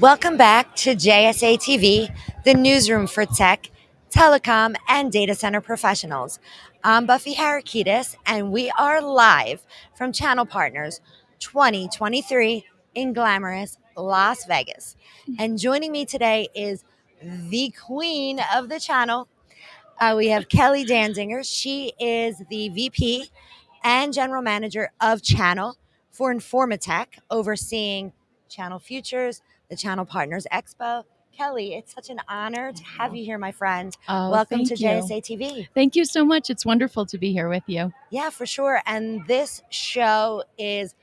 Welcome back to JSA TV, the newsroom for tech, telecom, and data center professionals. I'm Buffy Harakidas, and we are live from Channel Partners 2023 in glamorous Las Vegas. And joining me today is the queen of the channel. Uh, we have Kelly Danziger. She is the VP and General Manager of Channel for Informa Tech, overseeing Channel Futures, the Channel Partners Expo. Kelly, it's such an honor to have you here, my friend. Oh, Welcome to you. JSA TV. Thank you so much. It's wonderful to be here with you. Yeah, for sure. And this show is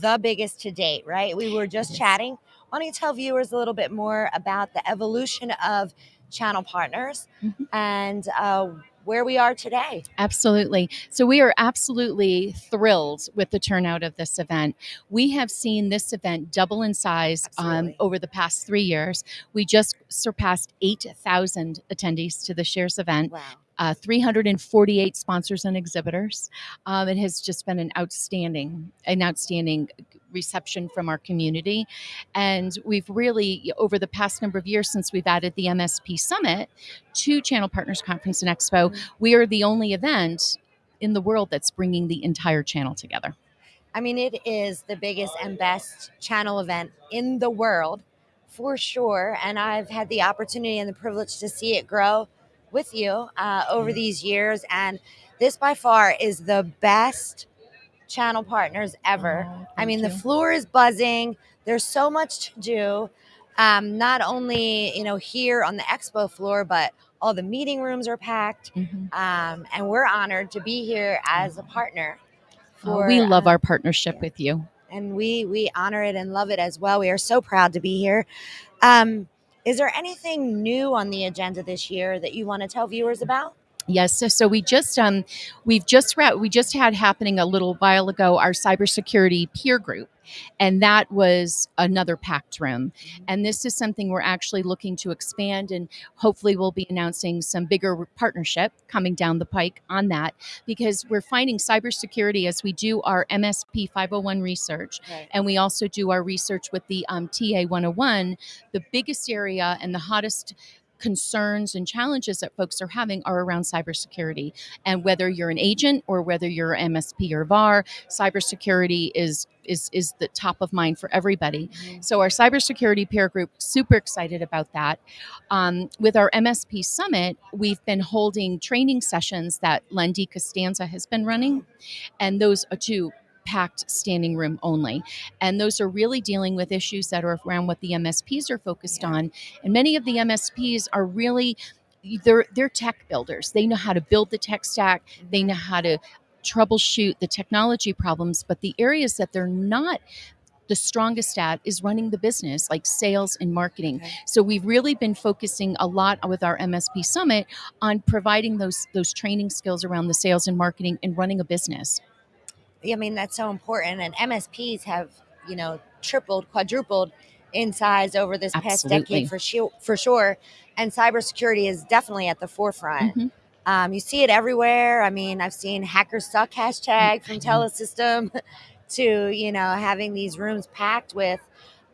the biggest to date, right? We were just is. chatting. Why don't you tell viewers a little bit more about the evolution of Channel Partners Mhm. and uh, where we are today? Absolutely. So, we are absolutely thrilled with the turnout of this event. We have seen this event double in size um, over the past three years. We just surpassed 8,000 attendees to this year's event. Wow. uh, 348 sponsors and exhibitors. Um, it has just been an outstanding, an outstanding reception from our community, and we've really, over the past number of years since we've added the MSP Summit to Channel Partners Conference and Expo, we are the only event in the world that's bringing the entire channel together. I mean, it is the biggest and best channel event in the world for sure. And I've had the opportunity and the privilege to see it grow with you uh, over these years. And this by far is the best channel partners ever. Oh, I mean, thank the floor is buzzing. There's so much to do. Um, not only you know here on the expo floor, but all the meeting rooms are packed, Mhm. um, and we're honored to be here as a partner. Oh, we love uh, our partnership yeah. with you. and we we honor it and love it as well. We are so proud to be here. Um, is there anything new on the agenda this year that you want to tell viewers about? Yes, so, so we just um we've just ra- we just had happening a little while ago our cybersecurity peer group, and that was another packed room. And this is something we're actually looking to expand, and hopefully we'll be announcing some bigger partnership coming down the pike on that because we're finding cybersecurity as we do our MSP 501 research Right. and we also do our research with the um, TA 101. The biggest area and the hottest concerns and challenges that folks are having are around cybersecurity. And whether you're an agent or whether you're MSP or VAR, cybersecurity is is is the top of mind for everybody. So our cybersecurity peer group super excited about that. Um, with our MSP summit, we've been holding training sessions that Lendy Costanza has been running, and those are two packed standing room only. And those are really dealing with issues that are around what the MSPs are focused on. And many of the MSPs are really they're they're tech builders. They know how to build the tech stack. They mm-hmm. know how to troubleshoot the technology problems, but the areas that they're not the strongest at is running the business like sales and marketing. Okay. So we've really been focusing a lot with our MSP summit on providing those those training skills around the sales and marketing and running a business. I mean, that's so important. And MSPs have, you know, tripled, quadrupled in size over this past Absolutely. decade for sure, for sure. And cybersecurity is definitely at the forefront. Mhm. Um, you see it everywhere. I mean, I've seen hackers suck hashtag from I know. Telesystem to, you know, having these rooms packed with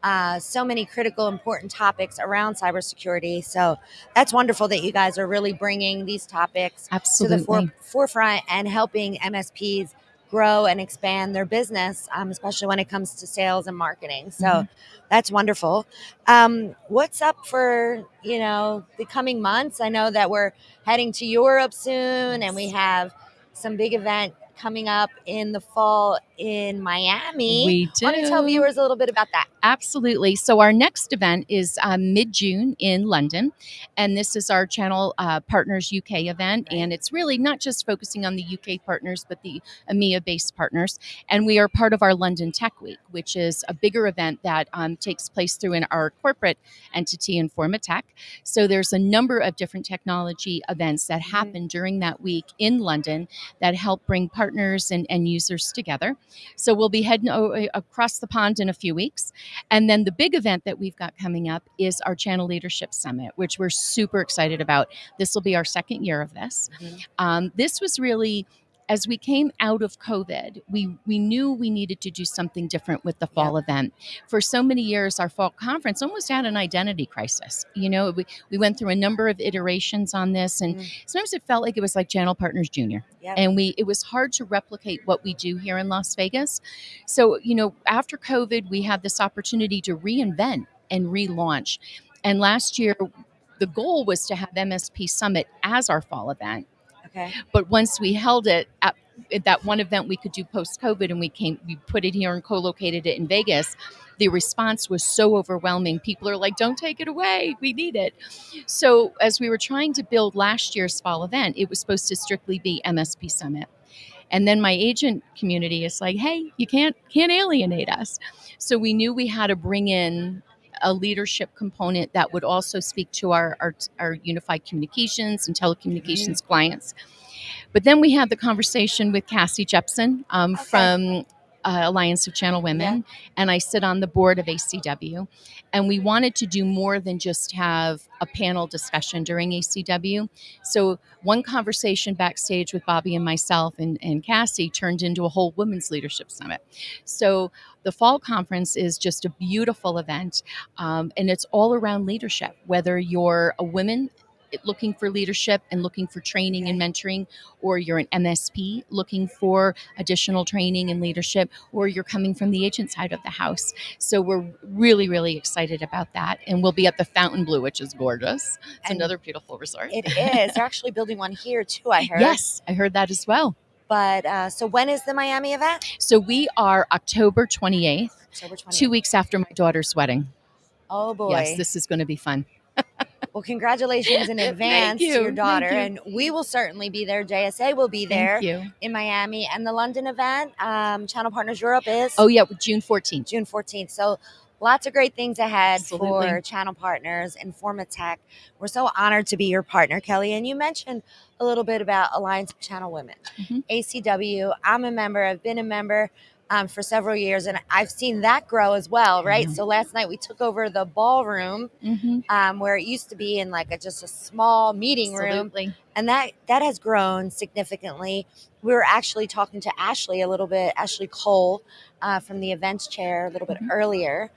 uh, so many critical, important topics around cybersecurity. So that's wonderful that you guys are really bringing these topics to the Absolutely. fore- forefront and helping MSPs grow and expand their business, um, especially when it comes to sales and marketing. So Mhm. that's wonderful. Um, what's up for you know the coming months? I know that we're heading to Europe soon, and we have some big event coming up in the fall in Miami. We Why don't you tell viewers a little bit about that? Absolutely. So our next event is um, mid June in London, and this is our Channel uh, Partners UK event, Right. and it's really not just focusing on the UK partners, but the EMEA-based partners. And we are part of our London Tech Week, which is a bigger event that um, takes place through in our corporate entity Informa Tech. So there's a number of different technology events that Mhm. happen during that week in London that help bring partners and, and users together. So we'll be heading o- across the pond in a few weeks. And then the big event that we've got coming up is our Channel Leadership Summit, which we're super excited about. This will be our second year of this. Mhm. Um, this was really as we came out of COVID, we we knew we needed to do something different with the fall event. For so many years, our fall conference almost had an identity crisis. You know, we, we went through a number of iterations on this, and Mm. sometimes it felt like it was like Channel Partners Junior, Yep. and we it was hard to replicate what we do here in Las Vegas. So you know, after COVID, we had this opportunity to reinvent and relaunch, and last year. The goal was to have MSP Summit as our fall event Okay. but once we held it at, at that one event we could do post COVID and we came, we put it here and co located it in Vegas, the response was so overwhelming. People are like, don't take it away. We need it. So, as we were trying to build last year's fall event, it was supposed to strictly be MSP Summit. And then my agent community is like, hey, you can't can't alienate us. So we knew we had to bring in a leadership component that would also speak to our our, our unified communications and telecommunications clients. But then we had the conversation with Cassie Jepson um, Okay. from uh, Alliance of Channel Women, and I sit on the board of ACW. And we wanted to do more than just have a panel discussion during ACW. So one conversation backstage with Bobby and myself and, and Cassie turned into a whole women's leadership summit. So the fall conference is just a beautiful event, um, and it's all around leadership. Whether you're a woman looking for leadership and looking for training and mentoring, or you're an MSP looking for additional training and leadership, or you're coming from the agent side of the house. So we're really, really excited about that, and we'll be at the Fontainebleau, which is gorgeous. It's And another beautiful resort. It is. They're actually building one here too. I heard. Yes, I heard that as well. But uh, so when is the Miami event? So we are October 28th, October 20th. two weeks after my daughter's wedding. Oh boy. Yes, this is going to be fun. well, congratulations in advance you, to your daughter, you. and we will certainly be there. JSA will be there in Miami, and the London event, um, Channel Partners Europe is Oh yeah, June 14th. June 14th. So lots of great things ahead Absolutely. for channel partners, Informa Tech. We're so honored to be your partner, Kelly. And you mentioned a little bit about Alliance of Channel Women, Mhm. ACW. I'm a member, I've been a member um, for several years, and I've seen that grow as well, right? Mhm. So last night we took over the ballroom Mm-hmm. um, where it used to be in like a, just a small meeting room and that that has grown significantly. We were actually talking to Ashley a little bit, Ashley Cole uh, from the events chair a little bit Mhm. earlier.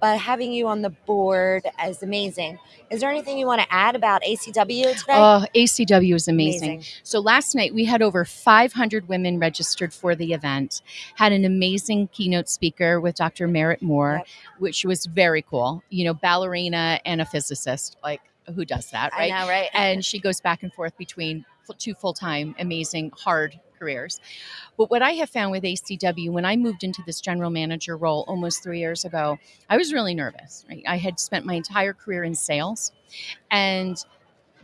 But having you on the board is amazing. Is there anything you want to add about ACW today? Oh, ACW is amazing. So last night we had over 500 women registered for the event. Had an amazing keynote speaker with Dr. Merritt Moore, Yep. which was very cool. You know, ballerina and a physicist. Like, who does that, right? I know, right? and she goes back and forth between two full-time amazing hard careers. But what i have found with acw when i moved into this general manager role almost three years ago i was really nervous right? I had spent my entire career in sales and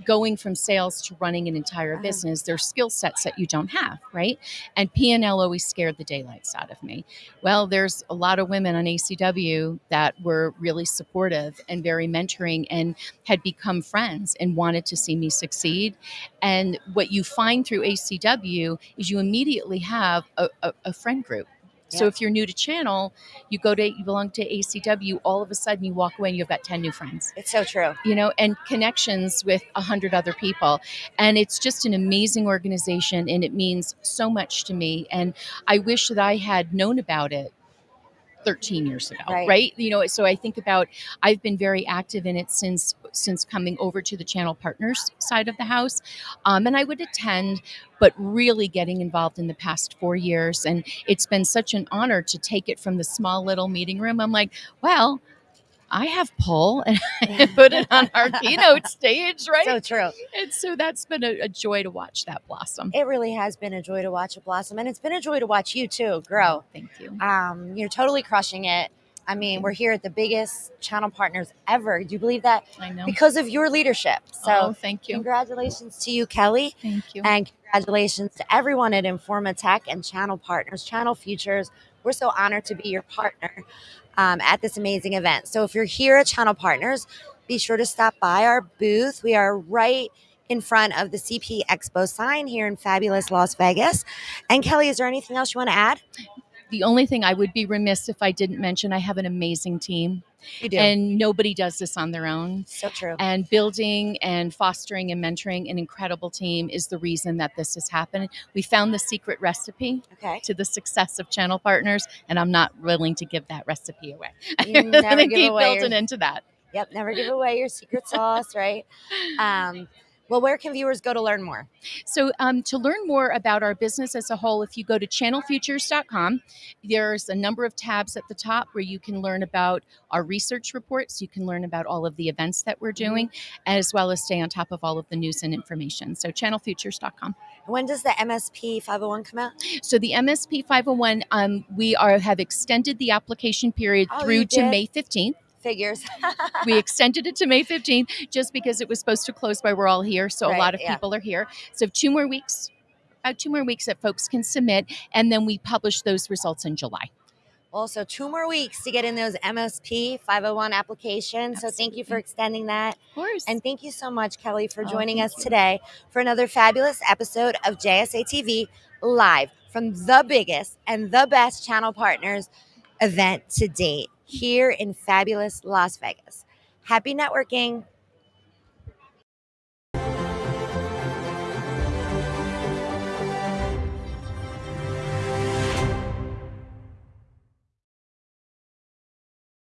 going from sales to running an entire Uh-huh. business there's skill sets that you don't have right? And p&l always scared the daylights out of me. Well there's a lot of women on acw that were really supportive and very mentoring and had become friends and wanted to see me succeed. And what you find through acw is you immediately have a, a, a friend group so if you're new to channel you go to you belong to acw all of a sudden you walk away and you've got 10 new friends it's so true. you know, and connections with a hundred other people. And it's just an amazing organization and it means so much to me. And I wish that I had known about it 13 years ago, Right. right? You know, so I think about I've been very active in it since since coming over to the channel partners side of the house. Um, and I would attend, but really getting involved in the past four years. And it's been such an honor to take it from the small little meeting room. I'm like, well, I have pull and I put it on our keynote stage, right? So true. and so that's been a, a joy to watch that blossom. It really has been a joy to watch it blossom, and it's been a joy to watch you too grow. Thank you. Um, you're totally crushing it. I mean, we're here at the biggest channel partners ever. Do you believe that? I know. Because of your leadership. So, oh, thank you. congratulations to you, Kelly. Thank you. And congratulations to everyone at Informa Tech and Channel Partners, Channel Futures. We're so honored to be your partner um, at this amazing event. So if you're here at Channel Partners, be sure to stop by our booth. We are right in front of the CP Expo sign here in fabulous Las Vegas. And Kelly, is there anything else you want to add? The only thing I would be remiss if I didn't mention, I have an amazing team, You do. and nobody does this on their own. so true. And building and fostering and mentoring an incredible team is the reason that this has happened. We found the secret recipe Okay. to the success of channel partners, and I'm not willing to give that recipe away. You I'm never gonna give keep away your- building into that. Yep. Never give away your secret sauce, right? Um, well, where can viewers go to learn more? So, um, to learn more about our business as a whole, if you go to channelfutures.com, there's a number of tabs at the top where you can learn about our research reports. You can learn about all of the events that we're doing, as well as stay on top of all of the news and information. So, channelfutures.com. When does the MSP 501 come out? So, the MSP 501, um, we are have extended the application period Oh, through to? May 15th. Figures. we extended it to May 15th just because it was supposed to close by we're all here. So Right, a lot of yeah. people are here. So two more weeks, about two more weeks that folks can submit, and then we publish those results in July. also, two more weeks to get in those MSP 501 applications. So thank you for extending that. Of course. And thank you so much, Kelly, for Oh, joining thank us you. today for another fabulous episode of JSA TV live from the biggest and the best channel partners event to date here in fabulous Las Vegas. Happy networking.